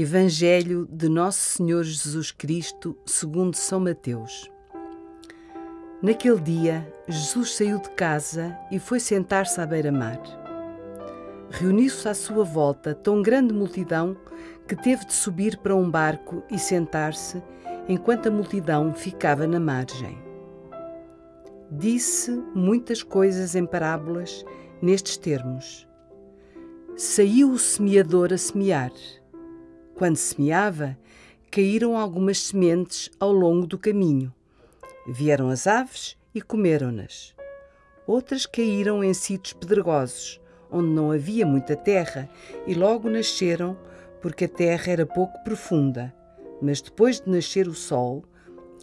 Evangelho de Nosso Senhor Jesus Cristo, segundo São Mateus. Naquele dia, Jesus saiu de casa e foi sentar-se à beira-mar. Reuniu-se à sua volta tão grande multidão que teve de subir para um barco e sentar-se, enquanto a multidão ficava na margem. Disse muitas coisas em parábolas nestes termos. Saiu o semeador a semear. Quando semeava, caíram algumas sementes ao longo do caminho. Vieram as aves e comeram-nas. Outras caíram em sítios pedregosos, onde não havia muita terra, e logo nasceram, porque a terra era pouco profunda. Mas depois de nascer o sol,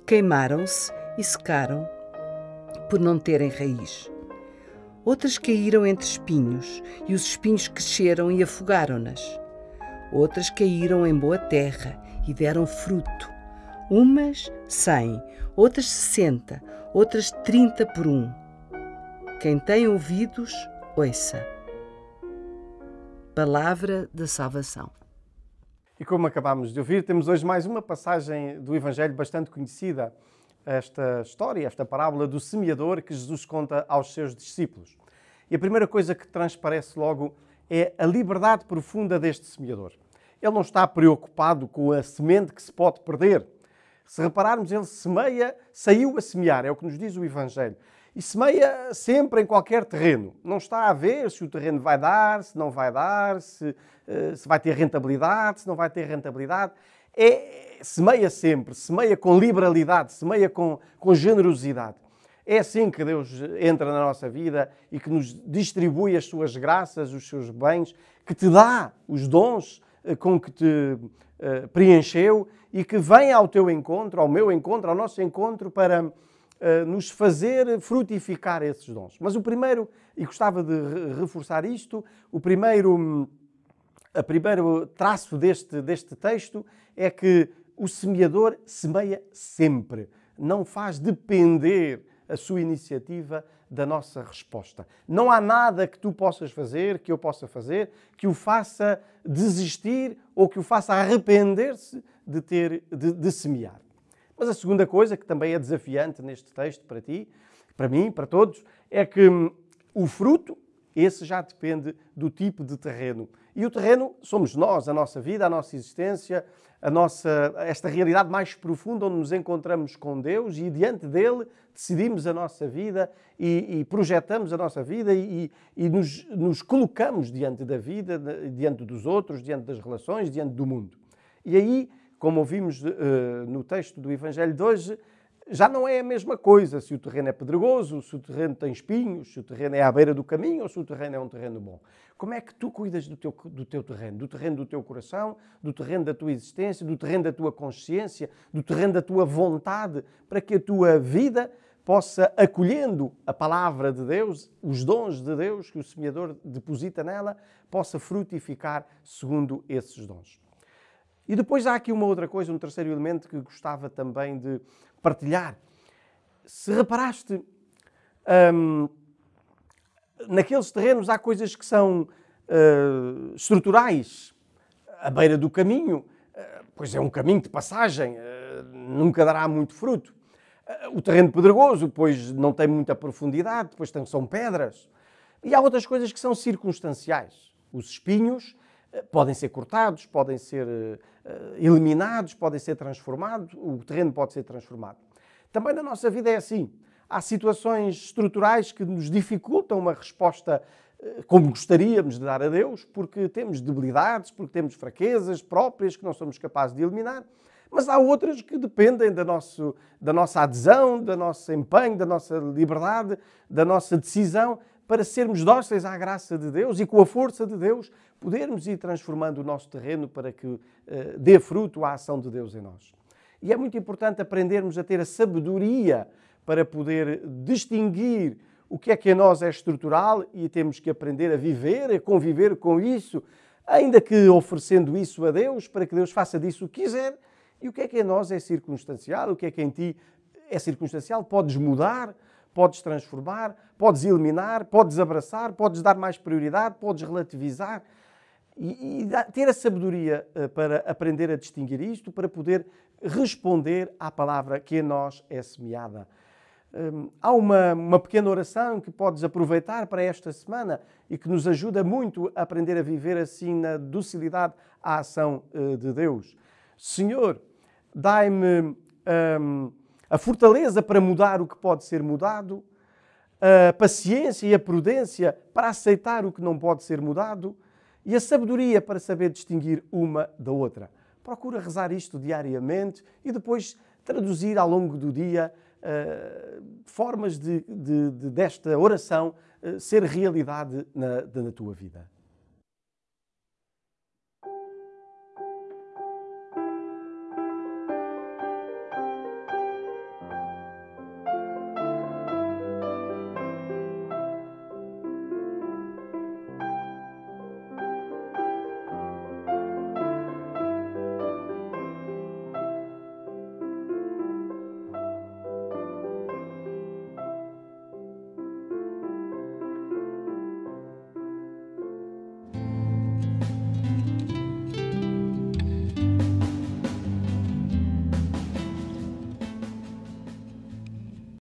queimaram-se e secaram, por não terem raiz. Outras caíram entre espinhos, e os espinhos cresceram e afogaram-nas. Outras caíram em boa terra e deram fruto. Umas cem, outras sessenta, outras trinta por um. Quem tem ouvidos, ouça. Palavra da salvação. E como acabámos de ouvir, temos hoje mais uma passagem do Evangelho bastante conhecida, esta história, esta parábola do semeador que Jesus conta aos seus discípulos. E a primeira coisa que transparece logo é a liberdade profunda deste semeador. Ele não está preocupado com a semente que se pode perder. Se repararmos, ele semeia, saiu a semear, é o que nos diz o Evangelho. E semeia sempre em qualquer terreno. Não está a ver se o terreno vai dar, se não vai dar, se, eh, se vai ter rentabilidade, se não vai ter rentabilidade. É, semeia sempre, semeia com liberalidade, semeia com, com generosidade. É assim que Deus entra na nossa vida e que nos distribui as suas graças, os seus bens, que te dá os dons eh, com que te uh, preencheu e que vem ao teu encontro, ao meu encontro, ao nosso encontro, para uh, nos fazer frutificar esses dons. Mas o primeiro, e gostava de reforçar isto, o primeiro, a primeiro traço deste, deste texto é que o semeador semeia sempre, não faz depender a sua iniciativa da nossa resposta. Não há nada que tu possas fazer, que eu possa fazer, que o faça desistir ou que o faça arrepender-se de ter de, de semear. Mas a segunda coisa, que também é desafiante neste texto para ti, para mim, para todos, é que hum, o fruto, esse já depende do tipo de terreno. E o terreno somos nós, a nossa vida, a nossa existência, a nossa, esta realidade mais profunda onde nos encontramos com Deus e diante dele decidimos a nossa vida e, e projetamos a nossa vida e, e nos, nos, colocamos diante da vida, diante dos outros, diante das relações, diante do mundo. E aí, como ouvimos uh, no texto do Evangelho de hoje, já não é a mesma coisa se o terreno é pedregoso, se o terreno tem espinhos, se o terreno é à beira do caminho ou se o terreno é um terreno bom. Como é que tu cuidas do teu, do teu terreno? Do terreno do teu coração, do terreno da tua existência, do terreno da tua consciência, do terreno da tua vontade, para que a tua vida possa, acolhendo a palavra de Deus, os dons de Deus que o semeador deposita nela, possa frutificar segundo esses dons. E depois há aqui uma outra coisa, um terceiro elemento que gostava também de partilhar. Se reparaste, hum, naqueles terrenos há coisas que são uh, estruturais. À beira do caminho, uh, pois é um caminho de passagem, uh, nunca dará muito fruto. O terreno pedregoso, pois não tem muita profundidade, depois são pedras. E há outras coisas que são circunstanciais. Os espinhos podem ser cortados, podem ser eh, eliminados, podem ser transformados, o terreno pode ser transformado. Também na nossa vida é assim. Há situações estruturais que nos dificultam uma resposta eh, como gostaríamos de dar a Deus, porque temos debilidades, porque temos fraquezas próprias que não somos capazes de eliminar. Mas há outras que dependem da, nosso, da nossa adesão, do nosso empenho, da nossa liberdade, da nossa decisão para sermos dóceis à graça de Deus e com a força de Deus podermos ir transformando o nosso terreno para que uh, dê fruto à ação de Deus em nós. E é muito importante aprendermos a ter a sabedoria para poder distinguir o que é que em nós é estrutural e temos que aprender a viver, a conviver com isso, ainda que oferecendo isso a Deus, para que Deus faça disso o que quiser, e o que é que em nós é circunstancial, o que é que em ti é circunstancial, podes mudar, podes transformar, podes eliminar, podes abraçar, podes dar mais prioridade, podes relativizar. E, e ter a sabedoria uh, para aprender a distinguir isto, para poder responder à palavra que em nós é semeada. Um, há uma, uma pequena oração que podes aproveitar para esta semana e que nos ajuda muito a aprender a viver assim na docilidade à ação uh, de Deus. Senhor, dai-me um, a fortaleza para mudar o que pode ser mudado, a paciência e a prudência para aceitar o que não pode ser mudado e a sabedoria para saber distinguir uma da outra. Procura rezar isto diariamente e depois traduzir ao longo do dia uh, formas de, de, de, desta oração uh, ser realidade na, na tua vida.